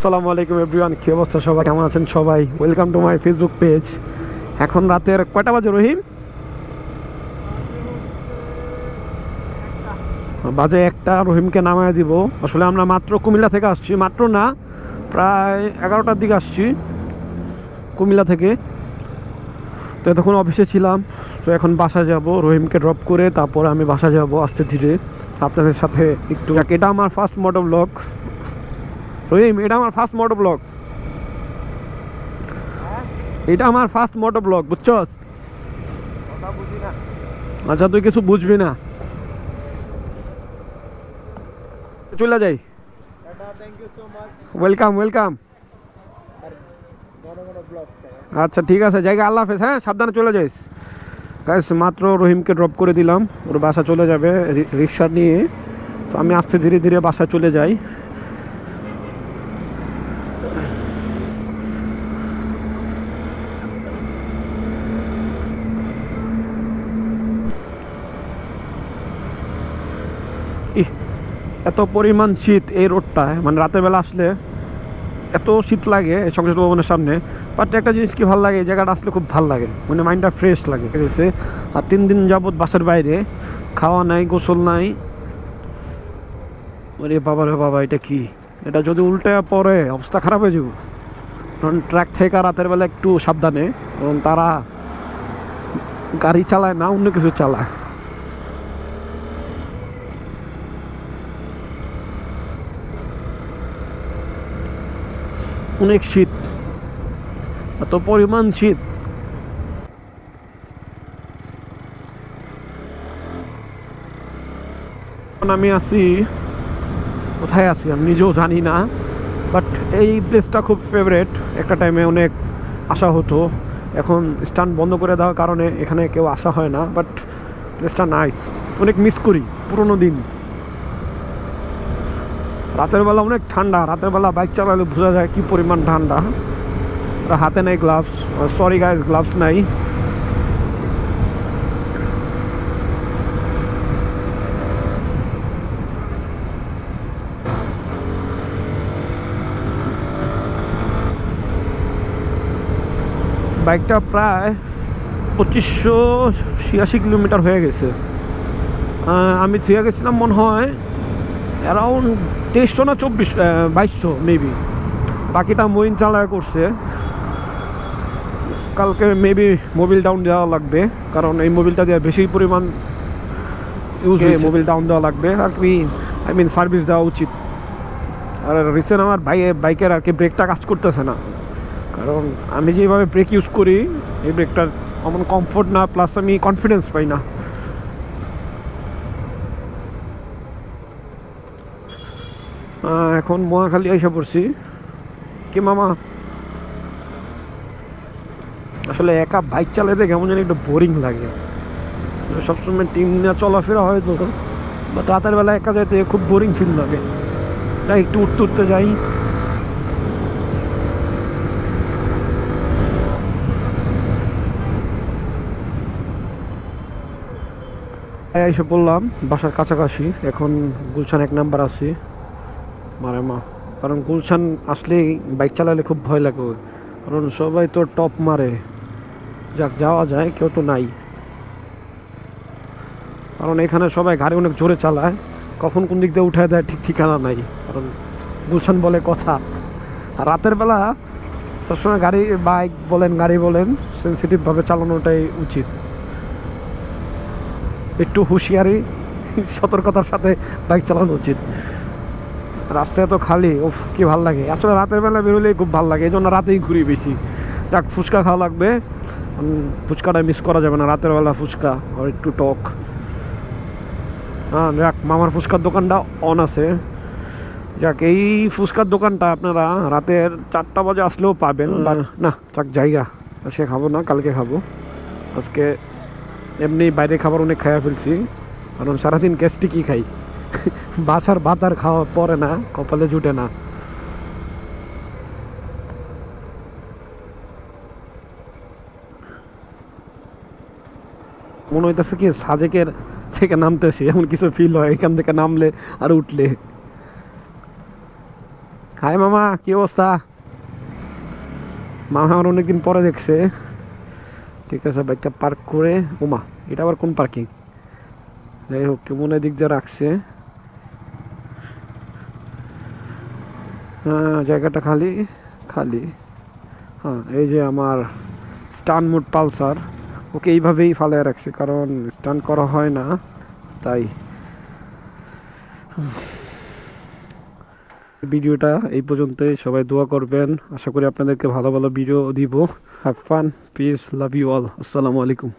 আসসালামু আলাইকুম এভরিওয়ান, কী অবস্থা সবাই? কেমন আছেন সবাই? Welcome to my Facebook page এখন রাতের কয়টা বাজে রহিম? বাজে একটা, রহিমকে নামায় দিব। আসলে আমরা মাত্র কুমিল্লা থেকে আসছি, মাত্র না, প্রায় এগারোটার দিকে আসছি কুমিল্লা থেকে। তো এতক্ষণ অফিসে ছিলাম, তো এখন বাসা যাব, রহিমকে ড্রপ করে তারপর আমি বাসা যাব আস্তে ধীরে। আপনাদের সাথে একটু, এটা আমার ফার্স্ট মোটো ব্লগ রহিম এটা আমার ফার্স্ট মোটো ব্লগ এটা আমার ফার্স্ট মোটো ব্লগ বুঝছস? আচ্ছা তুই কিছু বুঝবি না। চলে যাই। ওয়েলকাম ওয়েলকাম আচ্ছা ঠিক আছে জায়গা আল্লাহ হাফেজ হ্যাঁ সাবধানে চলে যাইস। গাইস মাত্র রহিমকে ড্রপ করে দিলাম ওর বাসা চলে যাবে রিক্সা নিয়ে। তো আমি আস্তে ধীরে ধীরে বাসা চলে যাই। এত পরিমাণ শীত এই রোডটায় মানে রাতের বেলা আসলে এত শীত লাগে সংসদ ভবনের সামনে। বাট একটা জিনিস কি ভালো লাগে, এই জায়গাটা আসলে খুব ভালো লাগে। মানে মাইন্ডটা ফ্রেশ লাগে, ঠিক আছে? আর তিন দিন যাবৎ বাসার বাইরে, খাওয়া নাই, গোসল নাই। ওরে বাবা রে বাবা, এটা কি? এটা যদি উল্টে পড়ে, অবস্থা খারাপ হয়ে যাব। কারণ ট্র্যাক থেকে রাতের বেলা একটু সাবধানে, কারণ তারা গাড়ি চালায় না, অন্য কিছু চালায়। অনেক শীত, এত পরিমাণ শীত। আমি আছি, কোথায় আছি আমি নিজেও জানি না বাট এই প্লেসটা খুব ফেভারেট একটা টাইমে অনেক আসা হতো। এখন স্টান্ট বন্ধ করে দেওয়ার কারণে এখানে কেউ আসা হয় না বাট প্লেসটা নাইস অনেক মিস করি, পুরোনো দিন। রাতের বেলা অনেক ঠান্ডা, রাতের বেলা বাইক চালালে বোঝা যায় কি পরিমাণ ঠান্ডা। হাতে নেই গ্লাভস সরি গাইস গ্লাভস নাই। বাইকটা প্রায় পঁচিশশো ছিয়াশি কিলোমিটার হয়ে গেছে। আমি থুয়ে গেছিলাম মনে হয় অ্যারাউন্ড তেইশশো না চব্বিশ বাইশশো মেবি বাকিটা মইন চালায় করছে। কালকে মেবি মোবিল ডাউন দেওয়া লাগবে কারণ এই মোবিলটা দিয়ে বেশি পরিমাণ ইউজ হয়ে মোবিল ডাউন দেওয়া লাগবে। আর কি আই মিন সার্ভিস দেওয়া উচিত। আর রিসেন্ট আমার বাইকে বাইকের আর কি ব্রেকটা কাজ করতেছে না। কারণ আমি যেভাবে ব্রেক ইউজ করি এই ব্রেকটার আমার কমফোর্ট না প্লাস আমি কনফিডেন্স পাই না। এখন মহাখালী এসে পড়ছি। কি মামা? আসলে একা বাইক চালাতে কেমন জানি একটু বোরিং লাগে। সবসময় টিম নিয়ে চলাফেরা হয় তো। বাট রাতের বেলা একা যেতে খুব বোরিং ফিল লাগে। তাই একটু উঠতে উঠতে যাই। এসে বললাম বাসার কাছাকাছি। এখন গুলশান এক নাম্বার আছি। মারে মা। কারণ গুলশান আসলেই বাইক চালালে খুব ভয় লাগে কারণ সবাই তো টপ মারে। যাক, যাওয়া যায়, কেউ তো নাই। কারণ এখানে সবাই গাড়ি অনেক জোরে চালায়। কখন কোন দিক দিয়ে উঠায় দেয় ঠিক ঠিকানা নাই। কারণ গুলশান বলে কথা। আর রাতের বেলা সবসময় গাড়ি, বাইক বলেন, গাড়ি বলেন সেন্সিটিভভাবে চালানোটাই উচিত। একটু হুঁশিয়ারি, সতর্কতার সাথে বাইক চালানো উচিত। রাস্তায় তো খালি ও কি ভালো লাগে। আসলে রাতের বেলা বেরোলেই খুব ভালো লাগে এই জন্য রাতেই ঘুরি বেশি। যাক ফুচকা খাওয়া লাগবে। ফুচকাটা মিস করা যাবে না রাতের বেলা ফুচকা আর একটু টক। হ্যাঁ যাক মামার ফুচকার দোকানটা অন আছে। যাক এই ফুচকার দোকানটা আপনারা রাতের চারটা বাজে আসলেও পাবেন না যাক জায়গা। আজকে খাব না কালকে খাব। আজকে এমনি বাইরে খাবার অনেক খাইয়া ফেলছি। কারণ সারাদিন গ্যাস্ট্রিকই খাই? বাসার ভাত আর খাওয়া পরে না, কপালে জুটে না। মনে হইতেছে কি, সাজেকের থেকে নামতেছি, এমন কিছু ফিল হয়, এখান থেকে নামলে আর উঠলে। হাই মামা, কি অবস্থা? মামা আমার অনেকদিন পরে দেখছে। ঠিক আছে, বাইকটা পার্ক করে ওমা এটা আবার কোন পার্কিং যাই হোক, কেমন দিক দিয়ে রাখছে। জায়গাটা খালি খালি। হ্যাঁ এই যে আমার স্টান মুড পালসার, ওকে এইভাবেই ফালায় রাখছে, কারণ স্টান করা হয় না, তাই। ভিডিওটা এই পর্যন্তই, সবাই দোয়া করবেন। আশা করি আপনাদেরকে ভালো ভালো ভিডিও দিব। Have fun peace love you all আসসালামু আলাইকুম।